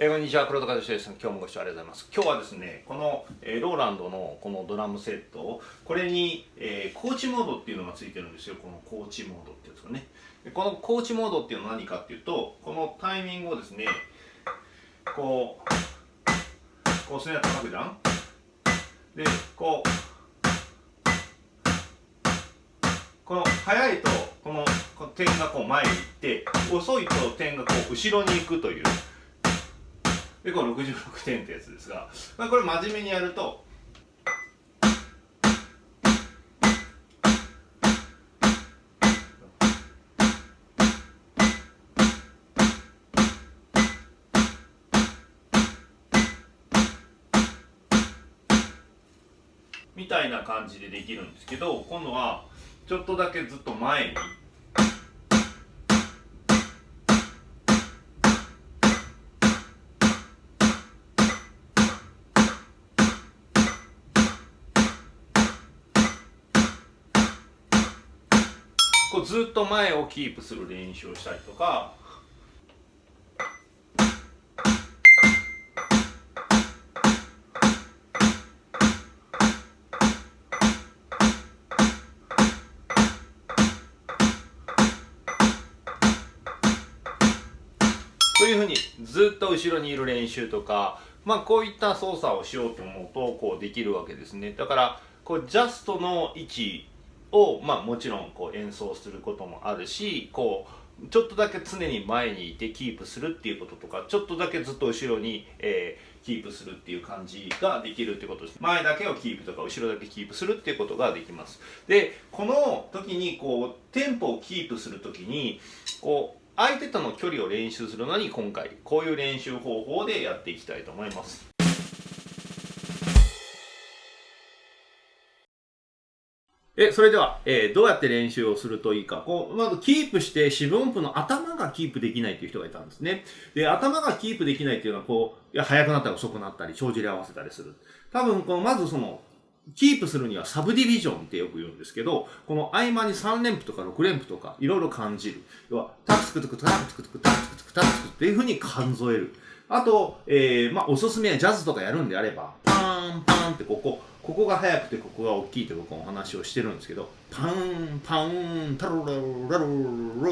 えー、こんにちは黒田和志です。今日もご視聴ありがとうございます。今日はですねこの、えー、ローランドのこのドラムセットこれに、えー、コーチモードっていうのがついてるんですよ。このコーチモードってやつがね。このコーチモードっていうのは何かっていうとこのタイミングをですねこうこうスネア叩くじゃん。でこうこの速いとこの点がこう前に行って遅いと点がこう後ろに行くという。でこれ66点ってやつですが、まあ、これ真面目にやるとみたいな感じでできるんですけど今度はちょっとだけずっと前にこうずっと前をキープする練習をしたりとかというふうにずっと後ろにいる練習とかまあこういった操作をしようと思うとこうできるわけですねだからこうジャストの位置を、まあ、もちろんこう演奏することもあるしこうちょっとだけ常に前にいてキープするっていうこととかちょっとだけずっと後ろに、えー、キープするっていう感じができるってことです。前だけをキープとか後ろだけキープするっていうことができます。でこの時にこうテンポをキープする時にこう相手との距離を練習するのに今回こういう練習方法でやっていきたいと思います。え、それでは、えー、どうやって練習をするといいか。こう、まずキープして四分音符の頭がキープできないという人がいたんですね。で、頭がキープできないっていうのは、こう、いや、速くなったり遅くなったり、帳尻合わせたりする。多分、この、まずその、キープするにはサブディビジョンってよく言うんですけど、この合間に3連符とか6連符とかいろいろ感じる。要は、タクツクトクタクツクトクタクツクトクタクツクっていう風に数える。あと、えー、まあ、おすすめはジャズとかやるんであれば、パンパンってここ、ここが速くてここが大きいって僕お話をしてるんですけど、パン、パン、タロラロラロ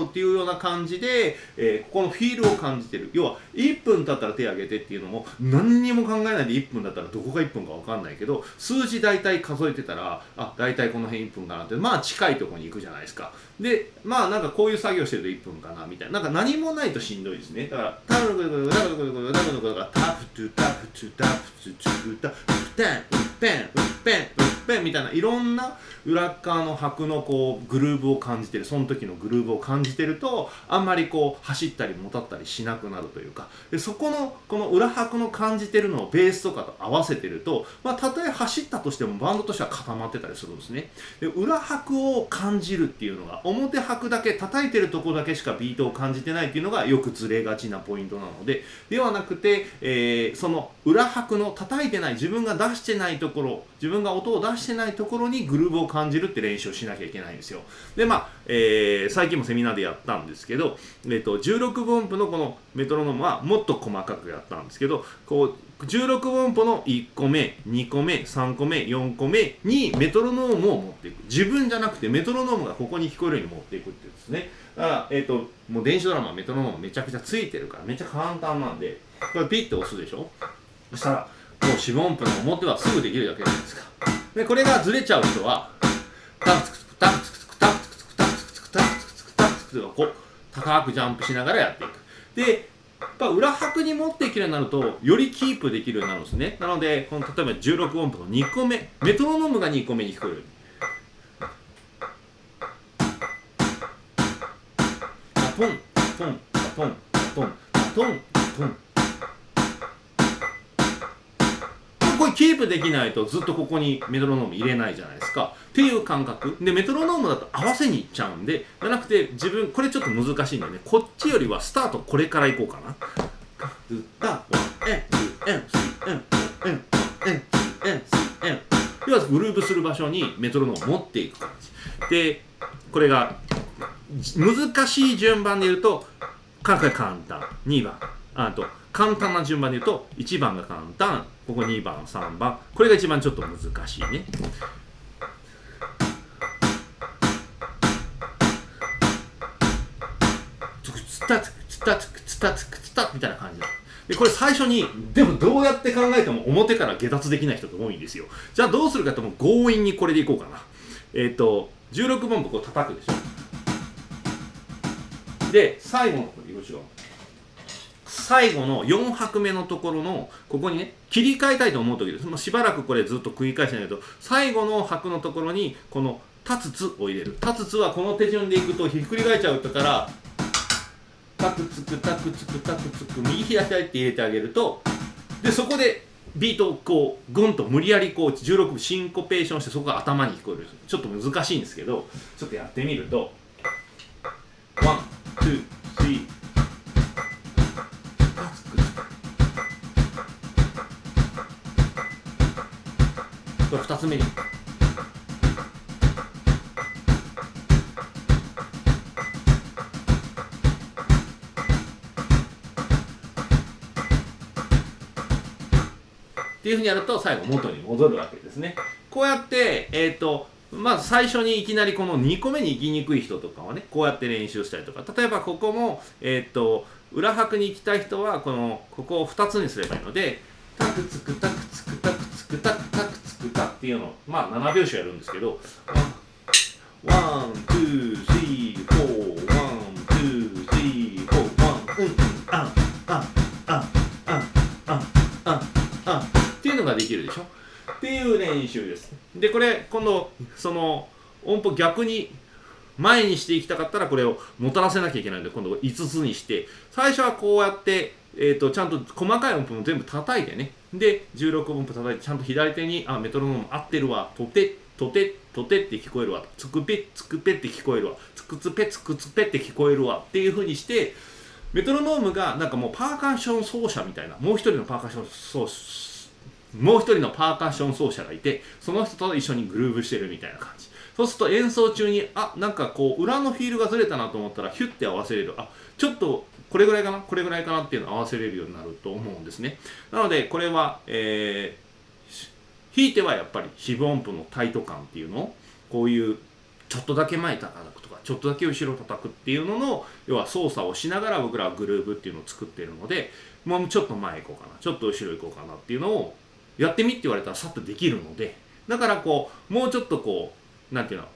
ロっていうような感じで、えー、ここのフィールを感じてる。要は、1分経ったら手挙げてっていうのも、何にも考えないで1分だったらどこが1分かわかんないけど、数字大体数えてたら、あ、大体この辺1分かなって、まあ近いところに行くじゃないですか。で、まあなんかこういう作業してると1分かなみたいな。なんか何もないとしんどいですね。だから、タルルルルタルルルルタルルルルタフトゥタフトゥタフトゥタフトゥタフテン、ウッペン、ウッペン、ウッペンみたいないろんな裏側の拍のこうグルーブを感じてるその時のグルーブを感じてるとあんまりこう走ったりもたったりしなくなるというかでそこのこの裏拍の感じてるのをベースとかと合わせてるとまあたとえ走ったとしてもバンドとしては固まってたりするんですね。で裏拍を感じるっていうのが表拍だけ叩いてるとこだけしかビートを感じてないっていうのがよくずれがちなポイントなのでではなくて、えー、その裏拍の叩いてない自分が出してないところ自分が音を出してないところにグルーブを感じるって練習をしなきゃいけないんですよ。でまあ、えー、最近もセミナーでやったんですけど、えーと、16分音符のこのメトロノームはもっと細かくやったんですけどこう16分音符の1個目2個目3個目4個目にメトロノームを持っていく。自分じゃなくてメトロノームがここに聞こえるように持っていくってですね。だから、えっ、ー、ともう電子ドラマメトロノームめちゃくちゃついてるからめっちゃ簡単なんでこれピッて押すでしょ？そしたらもう四分音符の表はすぐできるだけじゃないですか。でこれがずれちゃう人はタクツクツクタクツクツクタクツクツクタクツクツクタクツクツクタクツクツクこう高くジャンプしながらやっていくでやっぱ裏拍に持っていけるようになるとよりキープできるようになるんですねなのでこの例えば16音符の2個目メトロノームが2個目に聞こえるポンポンポンポンポンポンこれキープできないとずっとここにメトロノーム入れないじゃないですか。っていう感覚。でメトロノームだと合わせにいっちゃうんでじゃなくて自分これちょっと難しいんでね。こっちよりはスタートこれからいこうかな。要はグルーブする場所にメトロノームを持っていく感じでこれが難しい順番で言うと簡単2番あと簡単な順番で言うと1番が簡単ここ2番3番。これが一番ちょっと難しいね。つたつくつたつくつたつくつたみたいな感じだでこれ最初にでもどうやって考えても表から下脱できない人って多いんですよじゃあどうするかとも強引にこれでいこうかなえっ、ー、と16分部こう叩くでしょで最後のこれ色違う最後の4拍目のところのここにね切り替えたいと思う時です。もうしばらくこれずっと繰り返してないけど最後の拍のところにこの立つつを入れる。立つつはこの手順でいくとひっくり返っちゃうからタクツクタクツクタクツク右左左って入れてあげるとでそこでビートをこうグンと無理やりこう16分シンコペーションしてそこが頭に聞こえるちょっと難しいんですけどちょっとやってみると。ワン、ツー、スリーこれ2つ目にっていうふうにやると最後元に戻るわけですね。こうやって、えっ、ー、と、まず最初にいきなりこの2個目に行きにくい人とかはね、こうやって練習したりとか、例えばここも、えっ、ー、と、裏拍に行きたい人は、この、ここを2つにすればいいので、タクツクタクツクタクツクタクピアノ、まあ7拍子やるんですけど、 one、two、three、four、one、two、three、four、one、うん、あん、あん、あん、あん、あん、あん、あん。いうのができるでしょっていう練習です。で、これ、今度、その音符逆に前にしていきたかったらこれをもたらせなきゃいけないので今度5つにして最初はこうやって、えーと、ちゃんと細かい音符も全部叩いてね。で16音符叩いてちゃんと左手にあメトロノーム合ってるわ。とてとてとてって聞こえるわ。つくぺつくぺって聞こえるわ。つくつぺつくつぺって聞こえるわ。っていうふうにしてメトロノームがなんかもうパーカッション奏者みたいなもう一人のパーカッション奏者もう一人のパーカッション奏者がいてその人と一緒にグルーブしてるみたいな感じ。そうすると演奏中にあなんかこう裏のフィールがずれたなと思ったらヒュッて合わせれる。あちょっとこれぐらいかな？これぐらいかなっていうのを合わせれるようになると思うんですね。なのでこれは、えー、弾いてはやっぱり四分音符のタイト感っていうのをこういうちょっとだけ前叩くとかちょっとだけ後ろ叩くっていうのの要は操作をしながら僕らはグルーブっていうのを作ってるのでもうちょっと前行こうかなちょっと後ろ行こうかなっていうのをやってみって言われたらさっとできるのでだからこうもうちょっとこうなんていうの？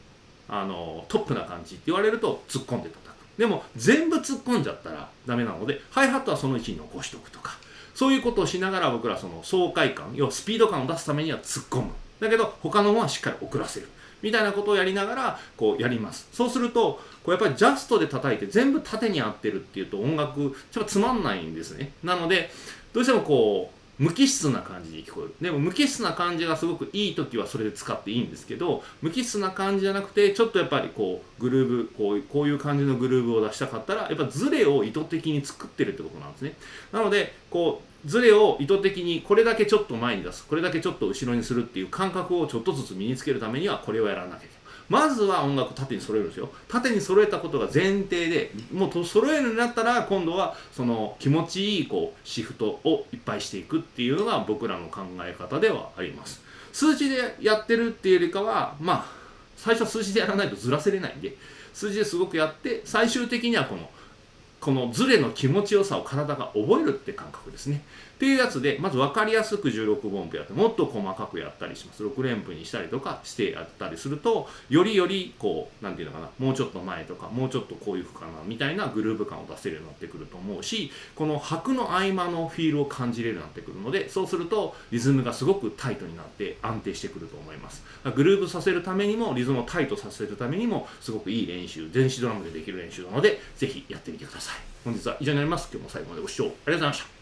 あのトップな感じって言われると突っ込んで叩く。でも全部突っ込んじゃったらダメなのでハイハットはその位置に残しておくとか。そういうことをしながら僕らその爽快感要はスピード感を出すためには突っ込む。だけど他のものはしっかり遅らせる。みたいなことをやりながらこうやります。そうするとこうやっぱりジャストで叩いて全部縦に合ってるっていうと音楽ちょっとつまんないんですね。なのでどうしてもこう無機質な感じに聞こえる。でも無機質な感じがすごくいい時はそれで使っていいんですけど無機質な感じじゃなくてちょっとやっぱりこうグルーブこうこういう感じのグルーブを出したかったらやっぱズレを意図的に作ってるってことなんですね。なのでこうズレを意図的にこれだけちょっと前に出すこれだけちょっと後ろにするっていう感覚をちょっとずつ身につけるためにはこれをやらなきゃいけない。まずは音楽縦に揃えるんですよ縦に揃えたことが前提でもう揃えるようになったら今度はその気持ちいいこうシフトをいっぱいしていくっていうのが僕らの考え方ではあります数字でやってるっていうよりかはまあ最初は数字でやらないとずらせれないんで数字ですごくやって最終的にはこのこのズレの気持ちよさを体が覚えるって感覚ですね。っていうやつで、まず分かりやすく16分音符やって、もっと細かくやったりします。6連符にしたりとかしてやったりすると、よりより、こう、なんていうのかな、もうちょっと前とか、もうちょっとこういう負かな、みたいなグルーヴ感を出せるようになってくると思うし、この拍の合間のフィールを感じれるようになってくるので、そうすると、リズムがすごくタイトになって安定してくると思います。グルーヴさせるためにも、リズムをタイトさせるためにも、すごくいい練習、電子ドラムでできる練習なので、ぜひやってみてください。本日は以上になります。今日も最後までご視聴ありがとうございました。